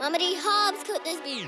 How many Hobbs could this be?